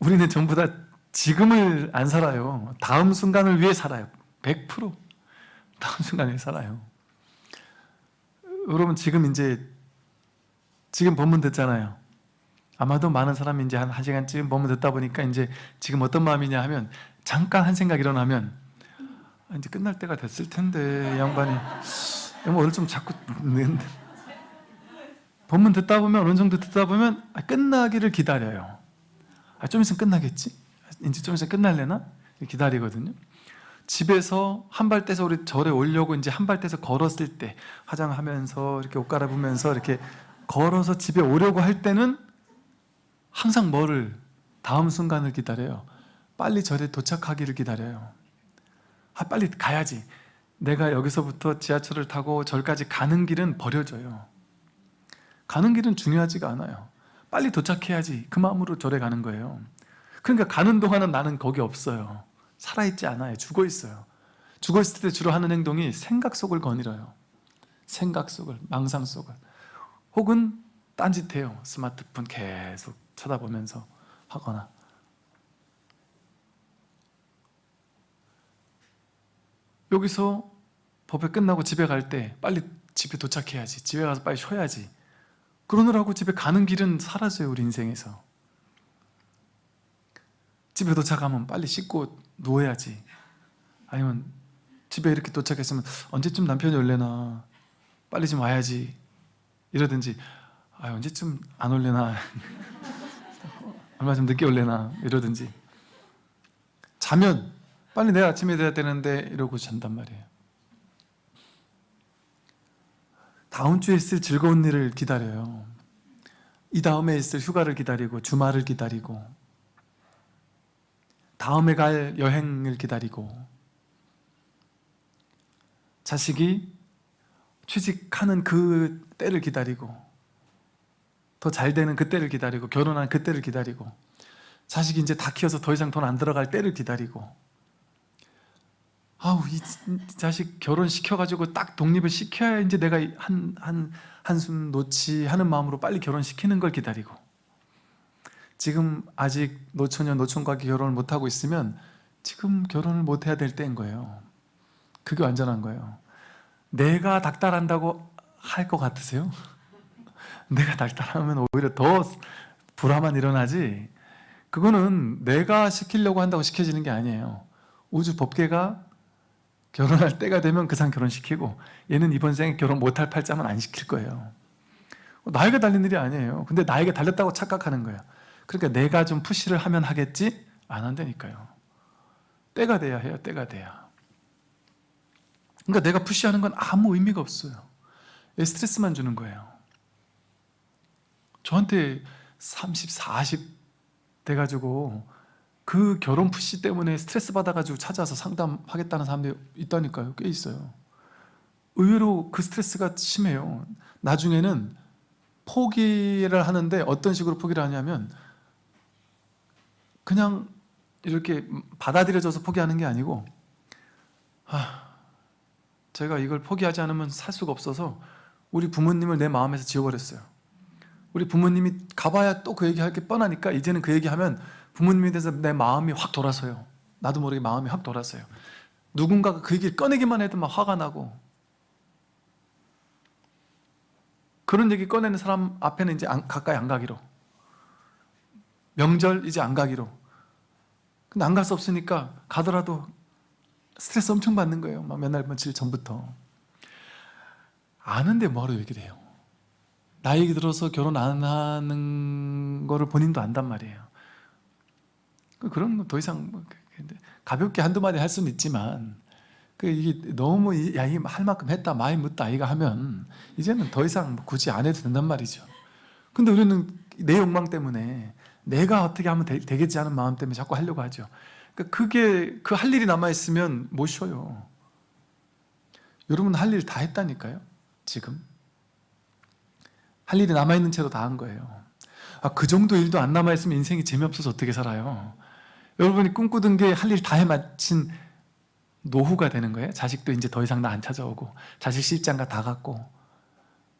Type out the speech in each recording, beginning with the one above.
우리는 전부 다 지금을 안 살아요. 다음 순간을 위해 살아요. 100% 다음 순간을 살아요. 여러분 지금 이제 지금 본문 듣잖아요. 아마도 많은 사람이 이제 한 1시간쯤 본문 듣다 보니까 이제 지금 어떤 마음이냐 하면 잠깐 한 생각 일어나면 아, 이제 끝날 때가 됐을 텐데 이 양반이 뭐 오늘 좀 자꾸 본문 듣다 보면 어느 정도 듣다 보면 아, 끝나기를 기다려요. 아, 좀 있으면 끝나겠지? 이제 좀 있으면 끝날래나? 기다리거든요. 집에서 한 발 떼서 우리 절에 오려고 이제 한 발 떼서 걸었을 때 화장하면서 이렇게 옷 갈아입으면서 이렇게 걸어서 집에 오려고 할 때는 항상 뭐를 다음 순간을 기다려요. 빨리 절에 도착하기를 기다려요. 아, 빨리 가야지. 내가 여기서부터 지하철을 타고 절까지 가는 길은 버려져요. 가는 길은 중요하지가 않아요. 빨리 도착해야지. 그 마음으로 절에 가는 거예요. 그러니까 가는 동안은 나는 거기 없어요. 살아있지 않아요. 죽어 있어요. 죽어 있을 때 주로 하는 행동이 생각 속을 거닐어요. 생각 속을, 망상 속을. 혹은 딴짓해요. 스마트폰 계속 쳐다보면서 하거나. 여기서 법회 끝나고 집에 갈 때 빨리 집에 도착해야지. 집에 가서 빨리 쉬어야지. 그러느라고 집에 가는 길은 사라져요. 우리 인생에서. 집에 도착하면 빨리 씻고 누워야지. 아니면 집에 이렇게 도착했으면 언제쯤 남편이 올래나 빨리 좀 와야지. 이러든지 아 언제쯤 안 올래나 얼마 좀 늦게 올래나 이러든지 자면 빨리 내일 아침에 돼야 되는데 이러고 잔단 말이에요 다음 주에 있을 즐거운 일을 기다려요. 이 다음에 있을 휴가를 기다리고 주말을 기다리고 다음에 갈 여행을 기다리고 자식이 취직하는 그 때를 기다리고 더 잘 되는 그 때를 기다리고 결혼한 그 때를 기다리고 자식이 이제 다 키워서 더 이상 돈 안 들어갈 때를 기다리고 아우 이 자식 결혼시켜가지고 딱 독립을 시켜야 이제 내가 한, 한, 한숨 놓지 하는 마음으로 빨리 결혼시키는 걸 기다리고. 지금 아직 노처녀 노총과 결혼을 못하고 있으면 지금 결혼을 못해야 될 때인 거예요. 그게 완전한 거예요. 내가 닥달한다고 할 것 같으세요? 내가 닥달하면 오히려 더 불화만 일어나지. 그거는 내가 시키려고 한다고 시켜지는 게 아니에요. 우주 법계가 결혼할 때가 되면 그 사람 결혼시키고 얘는 이번 생에 결혼 못할 팔자만 안 시킬 거예요. 나에게 달린 일이 아니에요. 근데 나에게 달렸다고 착각하는 거예요 그러니까 내가 좀 푸시를 하면 하겠지? 안 한다니까요. 때가 돼야 해요. 때가 돼야. 그러니까 내가 푸시하는 건 아무 의미가 없어요. 스트레스만 주는 거예요. 저한테 30, 40 돼가지고 그 결혼 푸시 때문에 스트레스 받아가지고 찾아서 상담하겠다는 사람들이 있다니까요. 꽤 있어요. 의외로 그 스트레스가 심해요. 나중에는 포기를 하는데 어떤 식으로 포기를 하냐면 그냥 이렇게 받아들여져서 포기하는 게 아니고 아, 제가 이걸 포기하지 않으면 살 수가 없어서 우리 부모님을 내 마음에서 지워버렸어요. 우리 부모님이 가봐야 또 그 얘기할 게 뻔하니까 이제는 그 얘기하면 부모님에 대해서 내 마음이 확 돌아서요. 나도 모르게 마음이 확 돌아서요. 누군가가 그 얘기를 꺼내기만 해도 막 화가 나고. 그런 얘기 꺼내는 사람 앞에는 이제 안, 가까이 안 가기로. 명절 이제 안 가기로. 근데 안 갈 수 없으니까 가더라도 스트레스 엄청 받는 거예요. 막 몇날 며칠 전부터. 아는데 뭐하러 얘기를 해요? 나이 들어서 결혼 안 하는 거를 본인도 안단 말이에요 거더 이상 뭐 가볍게 한두 마디 할 수는 있지만 그 이게 너무 야이 할 만큼 했다 많이 묻다 아이가 하면 이제는 더 이상 뭐 굳이 안 해도 된단 말이죠. 근데 우리는 내 욕망 때문에 내가 어떻게 하면 되, 겠지 하는 마음 때문에 자꾸 하려고 하죠. 그러니까 그게 그 할 일이 남아 있으면 못 쉬어요. 여러분 할 일 다 했다니까요 지금. 할 일이 남아 있는 채로 다 한 거예요. 아, 그 정도 일도 안 남아 있으면 인생이 재미없어서 어떻게 살아요 여러분이 꿈꾸던 게 할 일 다 해마친 노후가 되는 거예요 자식도 이제 더 이상 나 안 찾아오고 자식 시집장가 다 갔고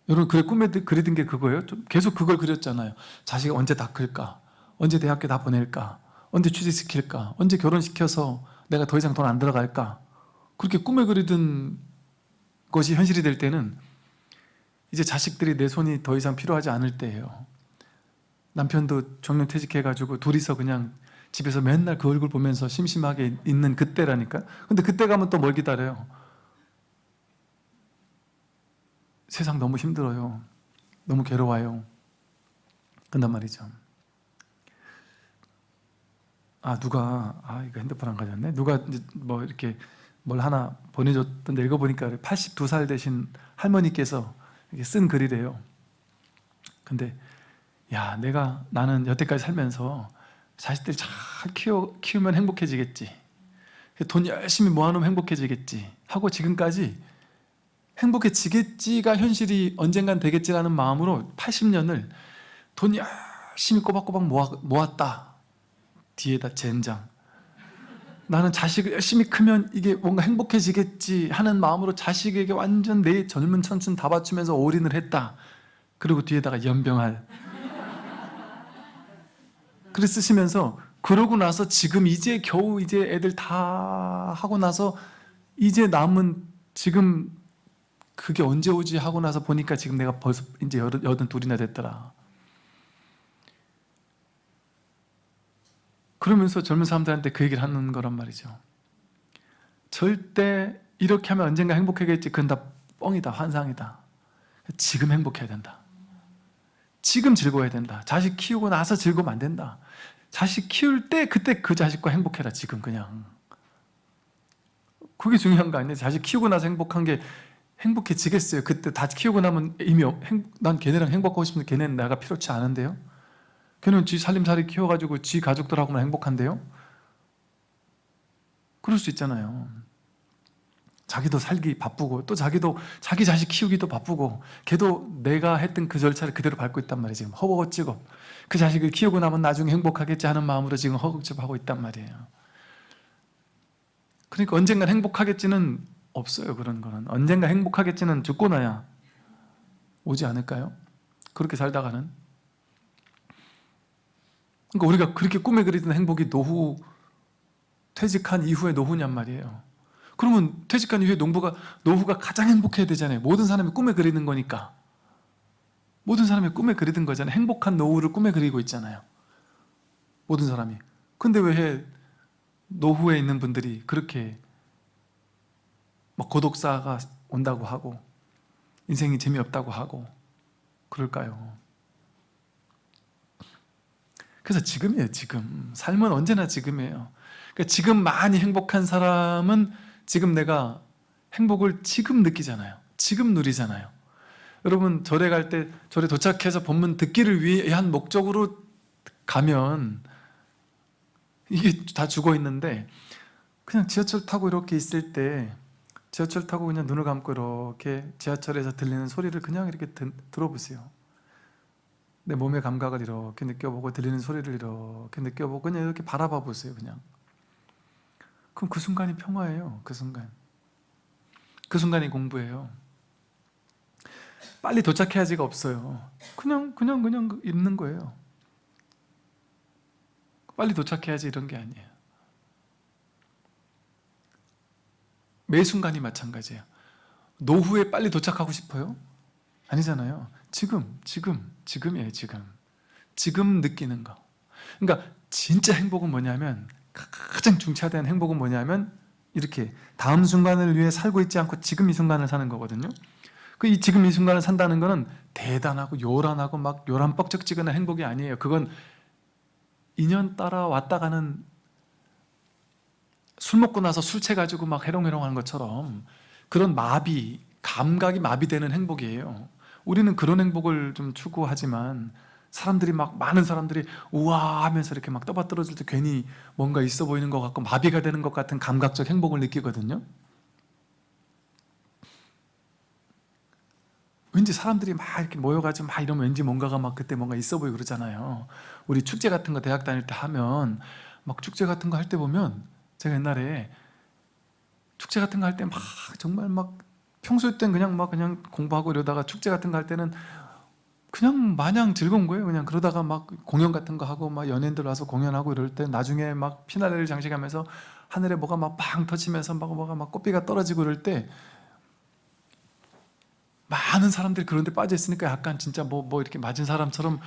여러분 그래 꿈에 그리던 게 그거예요? 좀 계속 그걸 그렸잖아요 자식 언제 다 클까? 언제 대학교 다 보낼까? 언제 취직시킬까? 언제 결혼시켜서 내가 더 이상 돈 안 들어갈까? 그렇게 꿈에 그리던 것이 현실이 될 때는 이제 자식들이 내 손이 더 이상 필요하지 않을 때예요 남편도 정년퇴직해가지고 둘이서 그냥 집에서 맨날 그 얼굴 보면서 심심하게 있는 그때라니까? 근데 그때 가면 또 뭘 기다려요? 세상 너무 힘들어요. 너무 괴로워요. 그런단 말이죠. 아 누가 아 이거 핸드폰 안 가졌네? 누가 뭐 이렇게 뭘 하나 보내줬던데 읽어보니까 82살 되신 할머니께서 쓴 글이래요. 근데 야 내가 나는 여태까지 살면서 자식들 잘 키워, 키우면 행복해지겠지. 돈 열심히 모아놓으면 행복해지겠지. 하고 지금까지 행복해지겠지가 현실이 언젠간 되겠지라는 마음으로 80년을 돈 열심히 꼬박꼬박 모아, 모았다. 뒤에다 젠장. 나는 자식을 열심히 크면 이게 뭔가 행복해지겠지 하는 마음으로 자식에게 완전 내 젊은 청춘 다 바치면서 올인을 했다. 그리고 뒤에다가 연병할 그래 쓰시면서 그러고 나서 지금 이제 겨우 이제 애들 다 하고 나서 이제 남은 지금 그게 언제 오지 하고 나서 보니까 지금 내가 벌써 이제 여든 둘이나 됐더라. 그러면서 젊은 사람들한테 그 얘기를 하는 거란 말이죠. 절대 이렇게 하면 언젠가 행복하겠지. 그건 다 뻥이다. 환상이다. 지금 행복해야 된다. 지금 즐거워야 된다. 자식 키우고 나서 즐거우면 안 된다 자식 키울 때 그때 그 자식과 행복해라 지금 그냥. 그게 중요한 거 아니에요? 자식 키우고 나서 행복한 게 행복해지겠어요? 그때 다 키우고 나면 이미 행, 난 걔네랑 행복하고 싶은데 걔네는 내가 필요치 않은데요? 걔는 지 살림살이 키워가지고 지 가족들하고만 행복한데요? 그럴 수 있잖아요 자기도 살기 바쁘고 또 자기도 자기 자식 키우기도 바쁘고 걔도 내가 했던 그 절차를 그대로 밟고 있단 말이에요. 지금 허벅지고. 그 자식을 키우고 나면 나중에 행복하겠지 하는 마음으로 지금 허겁지겁하고 있단 말이에요. 그러니까 언젠가 행복하겠지는 없어요 그런 거는. 언젠가 행복하겠지는 죽고 나야 오지 않을까요? 그렇게 살다가는. 그러니까 우리가 그렇게 꿈에 그리던 행복이 노후 퇴직한 이후의 노후냔 말이에요 그러면 퇴직한 이후에 농부가, 노후가 가장 행복해야 되잖아요. 모든 사람이 꿈에 그리는 거니까. 모든 사람이 꿈에 그리던 거잖아요. 행복한 노후를 꿈에 그리고 있잖아요. 모든 사람이. 근데 왜 노후에 있는 분들이 그렇게 막 고독사가 온다고 하고 인생이 재미없다고 하고 그럴까요? 그래서 지금이에요 지금. 삶은 언제나 지금이에요. 그러니까 지금 많이 행복한 사람은 지금 내가 행복을 지금 느끼잖아요. 지금 누리잖아요. 여러분 절에 갈 때 절에 도착해서 본문 듣기를 위한 목적으로 가면 이게 다 죽어 있는데 그냥 지하철 타고 이렇게 있을 때 지하철 타고 그냥 눈을 감고 이렇게 지하철에서 들리는 소리를 그냥 이렇게 드, 들어보세요. 내 몸의 감각을 이렇게 느껴보고 들리는 소리를 이렇게 느껴보고 그냥 이렇게 바라봐 보세요 그냥 그럼 그 순간이 평화예요 그 순간. 그 순간이 공부예요. 빨리 도착해야지가 없어요. 그냥 그냥 그냥 있는 거예요. 빨리 도착해야지 이런 게 아니에요. 매 순간이 마찬가지예요. 노후에 빨리 도착하고 싶어요? 아니잖아요. 지금 지금 지금이에요 지금. 지금 느끼는 거. 그러니까 진짜 행복은 뭐냐면 가장 중차대한 행복은 뭐냐면 이렇게 다음 순간을 위해 살고 있지 않고 지금 이 순간을 사는 거거든요. 그 이 지금 이 순간을 산다는 거는 대단하고 요란하고 막 요란 뻑적지근한 행복이 아니에요. 그건 인연 따라 왔다 가는 술 먹고 나서 술 채가지고 막 해롱해롱 하는 것처럼 그런 마비, 감각이 마비되는 행복이에요. 우리는 그런 행복을 좀 추구하지만 사람들이 막 많은 사람들이 우와 하면서 이렇게 막 떠받들어질 때 괜히 뭔가 있어 보이는 것 같고 마비가 되는 것 같은 감각적 행복을 느끼거든요. 왠지 사람들이 막 이렇게 모여가지고 막 이러면 왠지 뭔가가 막 그때 뭔가 있어 보이고 그러잖아요. 우리 축제 같은 거 대학 다닐 때 하면 막 축제 같은 거 할 때 보면 제가 옛날에 축제 같은 거 할 때 막 정말 막 평소에 땐 그냥 막 그냥 공부하고 이러다가 축제 같은 거 할 때는 그냥 마냥 즐거운 거예요. 그냥 그러다가 막 공연 같은 거 하고 막 연예인들 와서 공연하고 이럴 때 나중에 막 피날레를 장식하면서 하늘에 뭐가 막 빵 터치면서 막 뭐가 막 꽃비가 떨어지고 이럴 때 많은 사람들이 그런 데 빠져 있으니까 약간 진짜 뭐뭐 이렇게 맞은 사람처럼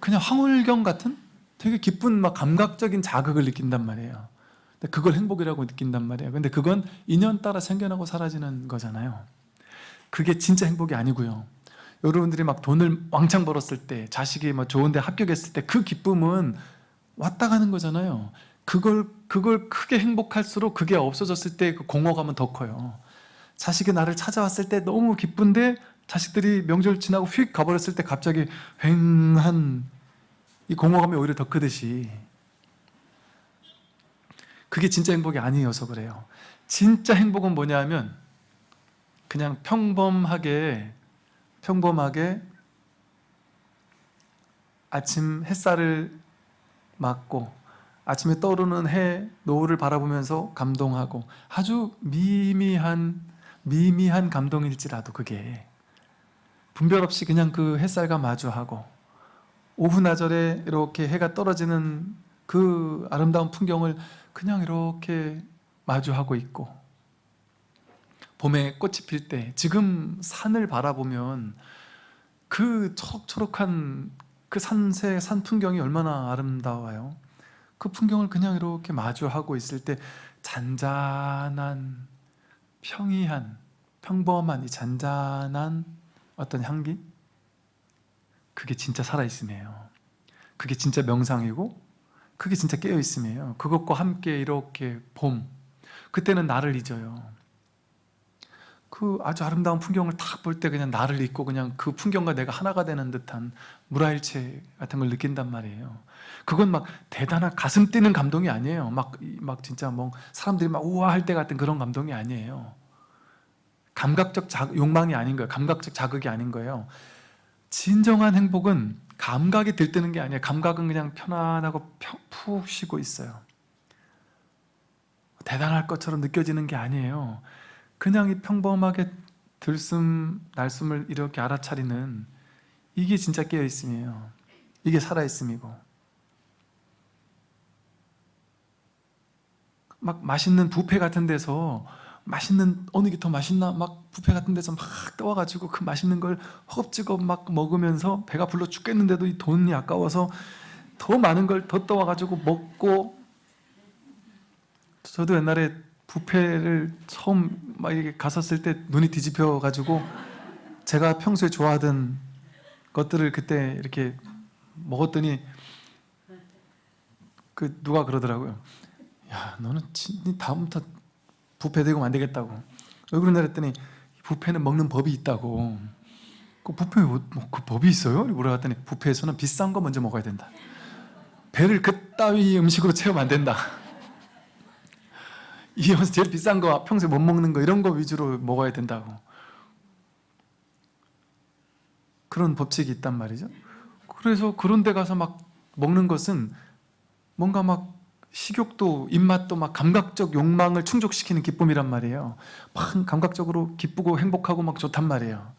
그냥 황홀경 같은 되게 기쁜 막 감각적인 자극을 느낀단 말이에요. 근데 그걸 행복이라고 느낀단 말이에요. 근데 그건 인연 따라 생겨나고 사라지는 거잖아요. 그게 진짜 행복이 아니고요. 여러분들이 막 돈을 왕창 벌었을 때, 자식이 뭐 좋은데 합격했을 때 그 기쁨은 왔다 가는 거잖아요. 그걸 그걸 크게 행복할수록 그게 없어졌을 때 그 공허감은 더 커요. 자식이 나를 찾아왔을 때 너무 기쁜데 자식들이 명절 지나고 휙 가버렸을 때 갑자기 휑한 이 공허감이 오히려 더 크듯이 그게 진짜 행복이 아니어서 그래요. 진짜 행복은 뭐냐면 그냥 평범하게 평범하게 아침 햇살을 맞고 아침에 떠오르는 해 노을을 바라보면서 감동하고 아주 미미한 미미한 감동일지라도 그게 분별 없이 그냥 그 햇살과 마주하고 오후 나절에 이렇게 해가 떨어지는 그 아름다운 풍경을 그냥 이렇게 마주하고 있고 봄에 꽃이 필 때 지금 산을 바라보면 그 초록초록한 그 산새 산 풍경이 얼마나 아름다워요. 그 풍경을 그냥 이렇게 마주하고 있을 때 잔잔한 평이한 평범한 이 잔잔한 어떤 향기 그게 진짜 살아있음이에요. 그게 진짜 명상이고 그게 진짜 깨어있음이에요. 그것과 함께 이렇게 봄 그때는 나를 잊어요. 그 아주 아름다운 풍경을 딱 볼 때 그냥 나를 잊고 그냥 그 풍경과 내가 하나가 되는 듯한 무라일체 같은 걸 느낀단 말이에요. 그건 막 대단한 가슴 뛰는 감동이 아니에요. 막, 막 진짜 뭐 사람들이 막 우아할 때 같은 그런 감동이 아니에요. 감각적 자, 욕망이 아닌 거예요. 감각적 자극이 아닌 거예요. 진정한 행복은 감각이 들뜨는 게 아니에요. 감각은 그냥 편안하고 평, 푹 쉬고 있어요. 대단할 것처럼 느껴지는 게 아니에요. 그냥 이 평범하게 들숨 날숨을 이렇게 알아차리는 이게 진짜 깨어있음이에요. 이게 살아있음이고. 막 맛있는 뷔페 같은 데서 맛있는 어느 게 더 맛있나? 막 뷔페 같은 데서 막 떠와가지고 그 맛있는 걸 허겁지겁 막 먹으면서 배가 불러 죽겠는데도 이 돈이 아까워서 더 많은 걸 더 떠와가지고 먹고. 저도 옛날에 뷔페를 처음 막 이렇게 갔었을 때 눈이 뒤집혀 가지고 제가 평소에 좋아하던 것들을 그때 이렇게 먹었더니 그 누가 그러더라고요. 야, 너는 진 다음부터 뷔페 대고 안 되겠다고. 왜 그러냐 했더니 뷔페는 먹는 법이 있다고. 그 뷔페 뭐, 그 법이 있어요? 물어봤더니 뷔페에서는 비싼 거 먼저 먹어야 된다. 배를 그따위 음식으로 채우면 안 된다. 이 제일 비싼 거 평소에 못 먹는 거 이런 거 위주로 먹어야 된다고. 그런 법칙이 있단 말이죠. 그래서 그런 데 가서 막 먹는 것은 뭔가 막 식욕도 입맛도 막 감각적 욕망을 충족시키는 기쁨이란 말이에요. 막 감각적으로 기쁘고 행복하고 막 좋단 말이에요.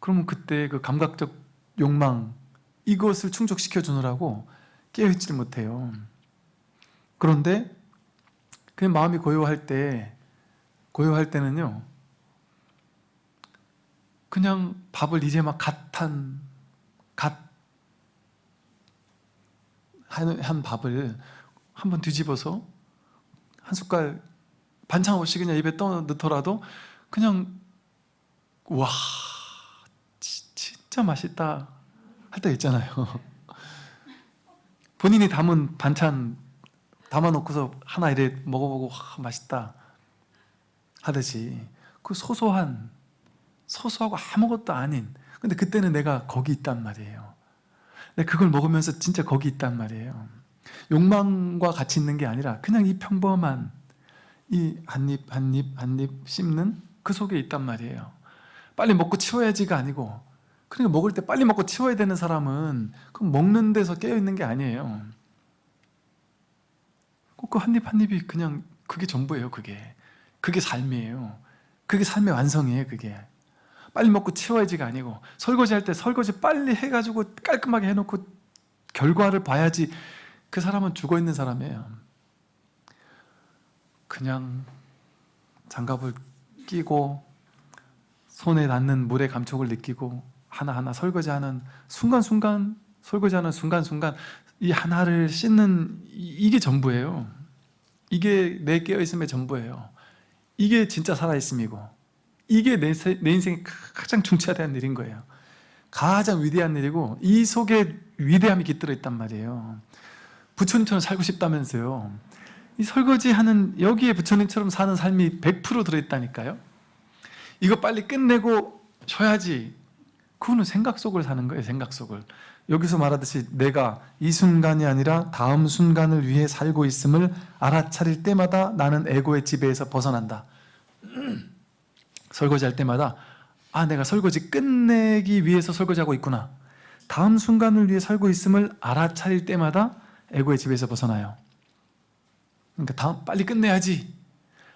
그러면 그때 그 감각적 욕망 이것을 충족시켜 주느라고 깨어있지를 못해요. 그런데 그 마음이 고요할 때 고요할 때는요 그냥 밥을 이제 막 갓한 갓한 밥을 한번 뒤집어서 한 숟갈 반찬 없이 그냥 입에 떠 넣더라도 그냥 와 진짜 맛있다 할 때 있잖아요. 본인이 담은 반찬 담아놓고서 하나 이래 먹어보고 와, 맛있다. 하듯이 그 소소한 소소하고 아무것도 아닌 근데 그때는 내가 거기 있단 말이에요. 근데 그걸 먹으면서 진짜 거기 있단 말이에요. 욕망과 같이 있는 게 아니라 그냥 이 평범한 이 한입 한입 한입 씹는 그 속에 있단 말이에요. 빨리 먹고 치워야지가 아니고 그러니까 먹을 때 빨리 먹고 치워야 되는 사람은 그 먹는 데서 깨어있는 게 아니에요. 꼭 그 한입 한 입이 그냥 그게 전부예요 그게. 그게 삶이에요. 그게 삶의 완성이에요 그게. 빨리 먹고 치워야지가 아니고 설거지 할 때 설거지 빨리 해가지고 깔끔하게 해놓고 결과를 봐야지 그 사람은 죽어있는 사람이에요. 그냥 장갑을 끼고 손에 닿는 물의 감촉을 느끼고 하나하나 설거지하는 순간순간 설거지하는 순간순간 이 하나를 씻는 이- 이게 전부예요. 이게 내 깨어있음의 전부예요. 이게 진짜 살아있음이고 이게 내, 세- 내 인생에 가장 중차대한 일인 거예요. 가장 위대한 일이고 이 속에 위대함이 깃들어 있단 말이에요. 부처님처럼 살고 싶다면서요. 이 설거지하는 여기에 부처님처럼 사는 삶이 100% 들어있다니까요. 이거 빨리 끝내고 쉬어야지. 그거는 생각 속을 사는 거예요 생각 속을 여기서 말하듯이 내가 이 순간이 아니라 다음 순간을 위해 살고 있음을 알아차릴 때마다 나는 에고의 지배에서 벗어난다. 설거지할 때마다 아 내가 설거지 끝내기 위해서 설거지하고 있구나. 다음 순간을 위해 살고 있음을 알아차릴 때마다 에고의 지배에서 벗어나요. 그러니까 다음 빨리 끝내야지.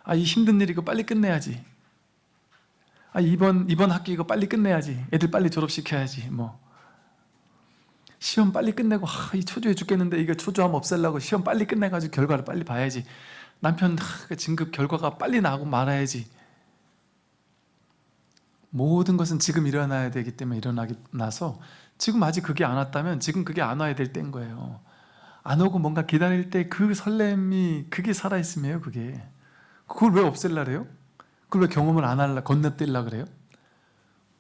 아 이 힘든 일 이거 빨리 끝내야지. 아 이번 이번 학기 이거 빨리 끝내야지. 애들 빨리 졸업시켜야지. 뭐 시험 빨리 끝내고 아, 이 초조해 죽겠는데 이거 초조함 없애려고 시험 빨리 끝내가지고 결과를 빨리 봐야지. 남편 하, 그 진급 결과가 빨리 나고 말아야지. 모든 것은 지금 일어나야 되기 때문에 일어나기 나서 지금 아직 그게 안 왔다면 지금 그게 안 와야 될 때인 거예요. 안 오고 뭔가 기다릴 때 그 설렘이 그게 살아있음이에요 그게. 그걸 왜 없앨라 그래요? 그걸 왜 경험을 안 할라 건너뛸라 그래요?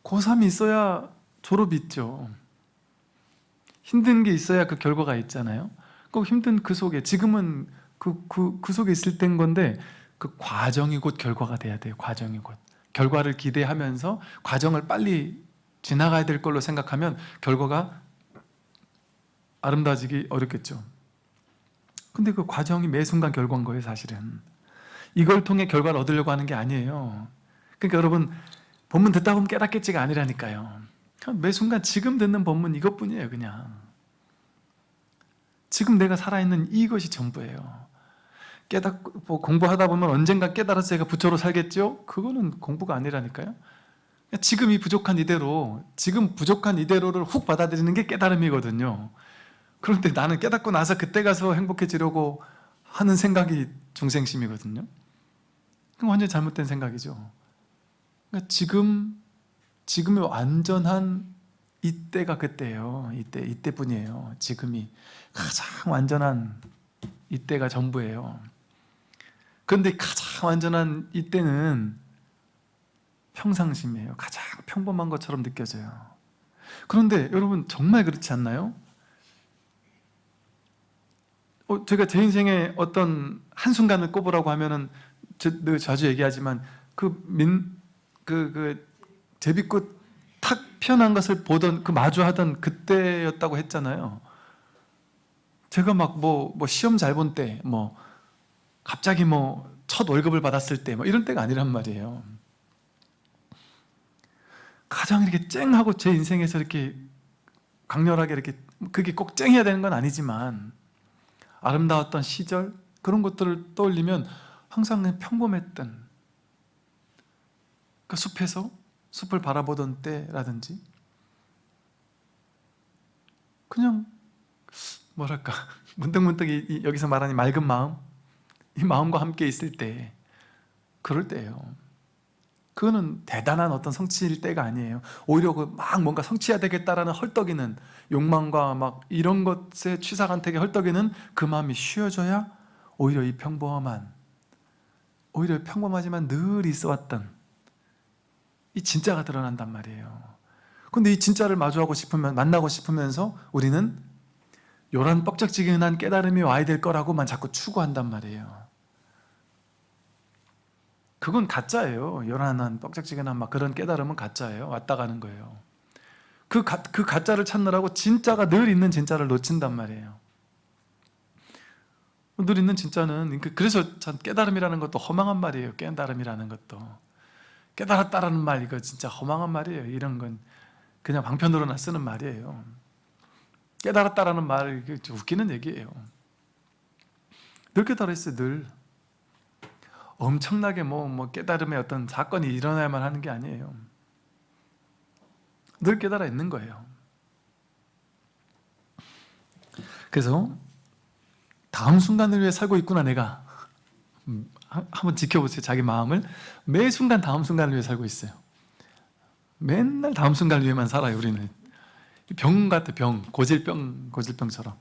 고3이 있어야 졸업이 있죠 힘든 게 있어야 그 결과가 있잖아요. 꼭 힘든 그 속에 지금은 그, 그, 그 속에 있을 땐 건데 그 과정이 곧 결과가 돼야 돼요 과정이 곧. 결과를 기대하면서 과정을 빨리 지나가야 될 걸로 생각하면 결과가 아름다워지기 어렵겠죠. 근데 그 과정이 매 순간 결과인 거예요 사실은. 이걸 통해 결과를 얻으려고 하는 게 아니에요. 그러니까 여러분 본문 듣다 보면 깨닫겠지가 아니라니까요 매 순간 지금 듣는 본문 이것뿐이에요 그냥. 지금 내가 살아있는 이것이 전부예요. 깨닫고 뭐 공부하다 보면 언젠가 깨달아서 제가 부처로 살겠죠? 그거는 공부가 아니라니까요. 지금 이 부족한 이대로 지금 부족한 이대로를 훅 받아들이는 게 깨달음이거든요. 그런데 나는 깨닫고 나서 그때 가서 행복해지려고 하는 생각이 중생심이거든요. 그건 완전히 잘못된 생각이죠. 그러니까 지금 지금의 완전한 이때가 그때예요. 이때, 이때뿐이에요. 지금이 가장 완전한 이때가 전부예요. 그런데 가장 완전한 이때는 평상심이에요. 가장 평범한 것처럼 느껴져요. 그런데 여러분 정말 그렇지 않나요? 어, 제가 제 인생의 어떤 한순간을 꼽으라고 하면은 저, 늘 자주 얘기하지만 그 민, 그, 그 제비꽃 탁 피어난 것을 보던 그 마주하던 그때였다고 했잖아요. 제가 막 뭐 뭐 시험 잘 본 때 뭐 갑자기 뭐 첫 월급을 받았을 때 뭐 이런 때가 아니란 말이에요. 가장 이렇게 쨍하고 제 인생에서 이렇게 강렬하게 이렇게 그게 꼭 쨍해야 되는 건 아니지만 아름다웠던 시절 그런 것들을 떠올리면 항상 평범했던 그 숲에서 숲을 바라보던 때라든지? 그냥 뭐랄까 문득문득 이- 이- 여기서 말하는 이 맑은 마음? 이 마음과 함께 있을 때 그럴 때예요. 그거는 대단한 어떤 성취일 때가 아니에요. 오히려 그 막 뭔가 성취해야 되겠다라는 헐떡이는 욕망과 막 이런 것에 취사간택에 헐떡이는 그 마음이 쉬어져야 오히려 이 평범한 오히려 평범하지만 늘 있어왔던 이 진짜가 드러난단 말이에요. 근데 이 진짜를 마주하고 싶으면 만나고 싶으면서 우리는 요런 뻑적지근한 깨달음이 와야 될 거라고만 자꾸 추구한단 말이에요. 그건 가짜예요. 요란한 뻑적지근한 막 그런 깨달음은 가짜예요. 왔다 가는 거예요. 그, 가, 그 가짜를 찾느라고 진짜가 늘 있는 진짜를 놓친단 말이에요. 늘 있는 진짜는 그- 그래서 참 깨달음이라는 것도 허망한 말이에요. 깨달음이라는 것도 깨달았다라는 말 이거 진짜 허망한 말이에요. 이런 건 그냥 방편으로나 쓰는 말이에요. 깨달았다라는 말 웃기는 얘기예요. 늘 깨달았어요 늘. 엄청나게 뭐, 뭐 깨달음의 어떤 사건이 일어나야만 하는 게 아니에요. 늘 깨달아 있는 거예요. 그래서 다음 순간을 위해 살고 있구나 내가. 음, 한- 한번 지켜보세요 자기 마음을. 매 순간 다음 순간을 위해 살고 있어요. 맨날 다음 순간을 위해만 살아요 우리는. 병 같아 병. 고질병 고질병처럼